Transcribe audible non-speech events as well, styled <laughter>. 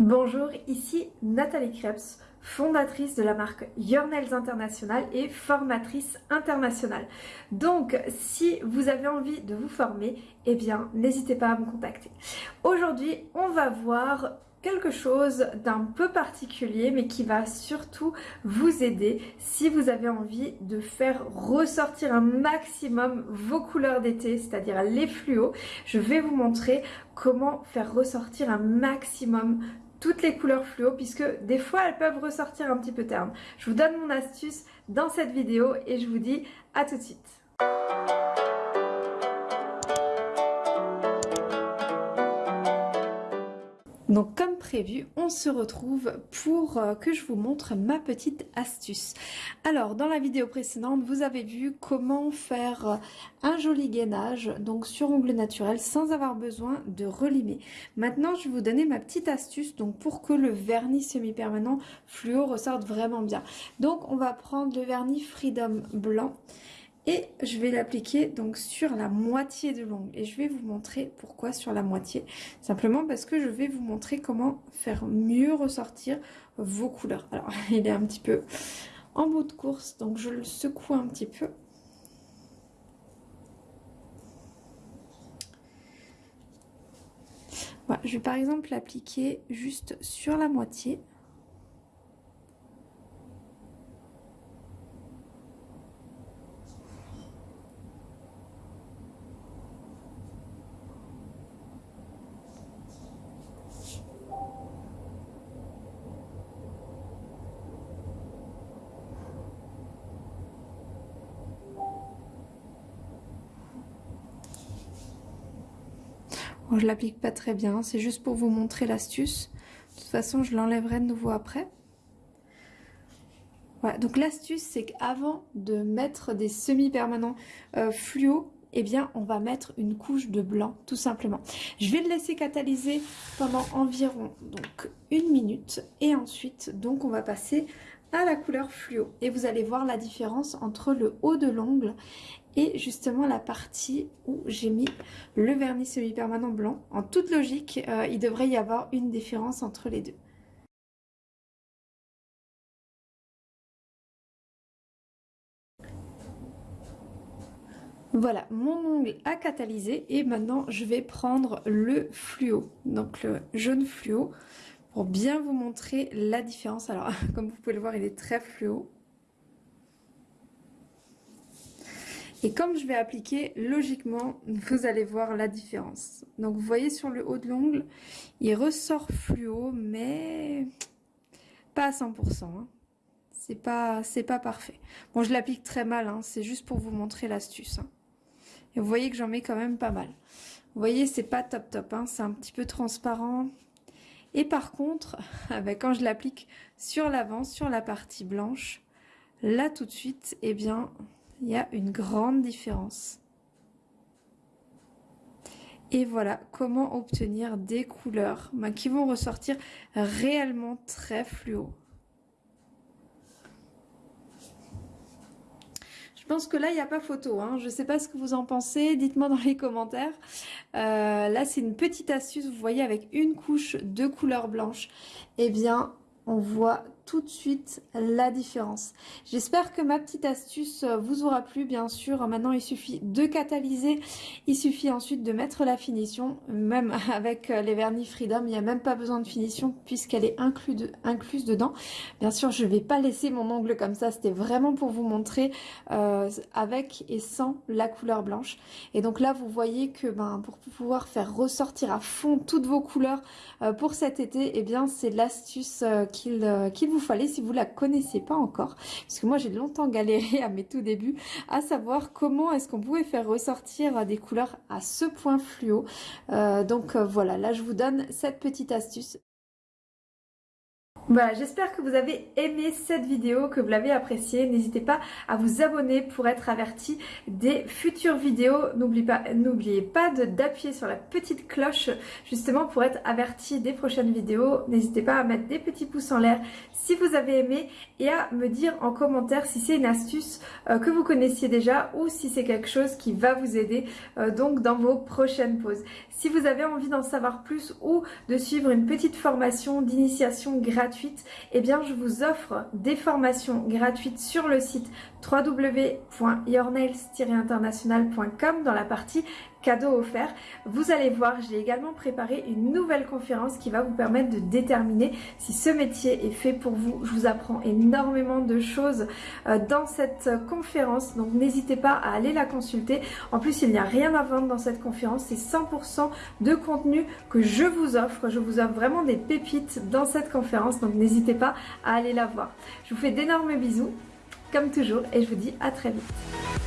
Bonjour, ici Nathalie Krebs, fondatrice de la marque Your International et formatrice internationale. Donc, si vous avez envie de vous former, eh bien, n'hésitez pas à me contacter. Aujourd'hui, on va voir quelque chose d'un peu particulier mais qui va surtout vous aider si vous avez envie de faire ressortir un maximum vos couleurs d'été, c'est-à-dire les fluos. Je vais vous montrer comment faire ressortir un maximum toutes les couleurs fluo puisque des fois elles peuvent ressortir un petit peu ternes. Je vous donne mon astuce dans cette vidéo et je vous dis à tout de suite. Donc comme prévu, on se retrouve pour euh, que je vous montre ma petite astuce. Alors dans la vidéo précédente, vous avez vu comment faire euh, un joli gainage donc sur ongles naturel sans avoir besoin de relimer. Maintenant, je vais vous donner ma petite astuce donc pour que le vernis semi-permanent fluo ressorte vraiment bien. Donc on va prendre le vernis Freedom blanc et je vais l'appliquer donc sur la moitié de l'ongle. Et je vais vous montrer pourquoi sur la moitié. Simplement parce que je vais vous montrer comment faire mieux ressortir vos couleurs. Alors <laughs> il est un petit peu en bout de course donc je le secoue un petit peu. Voilà, je vais par exemple l'appliquer juste sur la moitié je l'applique pas très bien, c'est juste pour vous montrer l'astuce. De toute façon, je l'enlèverai de nouveau après. Voilà, donc l'astuce, c'est qu'avant de mettre des semi-permanents euh, fluo, eh bien, on va mettre une couche de blanc, tout simplement. Je vais le laisser catalyser pendant environ donc une minute. Et ensuite, donc, on va passer à la couleur fluo. Et vous allez voir la différence entre le haut de l'ongle et justement la partie où j'ai mis le vernis semi-permanent blanc. En toute logique, euh, il devrait y avoir une différence entre les deux. Voilà, mon ongle a catalysé et maintenant je vais prendre le fluo, donc le jaune fluo, pour bien vous montrer la différence. Alors, <laughs> comme vous pouvez le voir, il est très fluo. Et comme je vais appliquer, logiquement, <laughs> vous allez voir la différence. Donc vous voyez sur le haut de l'ongle, il ressort fluo, mais pas à 100%. Hein. C'est pas, parfait. Bon, je l'applique très mal, hein. c'est juste pour vous montrer l'astuce. Hein. Et vous voyez que j'en mets quand même pas mal. Vous voyez, c'est pas top top, c'est un petit peu transparent. Et par contre, <laughs> quand je l'applique sur l'avant, sur la partie blanche, là tout de suite, eh bien, il y a une grande différence. Et voilà comment obtenir des couleurs bah, qui vont ressortir réellement très fluo. Pense que là, il n'y a pas photo. Hein. Je ne sais pas ce que vous en pensez. Dites-moi dans les commentaires. Euh, là, c'est une petite astuce. Vous voyez, avec une couche de couleur blanche, eh bien, on voit tout de suite la différence. J'espère que ma petite astuce vous aura plu. Bien sûr, maintenant il suffit de catalyser. Il suffit ensuite de mettre la finition. Même <laughs> avec les vernis Freedom, il n'y a même pas besoin de finition puisqu'elle est incluse dedans. Bien sûr, je ne vais pas laisser mon ongle comme ça. C'était vraiment pour vous montrer euh, avec et sans la couleur blanche. Et donc là, vous voyez que ben, pour pouvoir faire ressortir à fond toutes vos couleurs euh, pour cet été, et eh bien c'est l'astuce euh, qu'il qu'il vous fallait si vous la connaissez pas encore. Parce que moi j'ai longtemps galéré à mes tout débuts à savoir comment est-ce qu'on pouvait faire ressortir des couleurs à ce point fluo. Euh, donc euh, voilà, là je vous donne cette petite astuce. Voilà, j'espère que vous avez aimé cette vidéo, que vous l'avez appréciée. N'hésitez pas à vous abonner pour être averti des futures vidéos. N'oubliez pas, pas d'appuyer sur la petite cloche justement pour être averti des prochaines vidéos. N'hésitez pas à mettre des petits pouces en l'air si vous avez aimé et à me dire en commentaire si c'est une astuce euh, que vous connaissiez déjà ou si c'est quelque chose qui va vous aider euh, donc dans vos prochaines pauses. Si vous avez envie d'en savoir plus ou de suivre une petite formation d'initiation gratuite, eh bien je vous offre des formations gratuites sur le site www.yournails-international.com dans la partie cadeau offert. Vous allez voir, j'ai également préparé une nouvelle conférence qui va vous permettre de déterminer si ce métier est fait pour vous. Je vous apprends énormément de choses euh, dans cette conférence, donc n'hésitez pas à aller la consulter. En plus, il n'y a rien à vendre dans cette conférence, c'est 100% de contenu que je vous offre. Je vous offre vraiment des pépites dans cette conférence, donc n'hésitez pas à aller la voir. Je vous fais d'énormes bisous comme toujours, et je vous dis à très vite.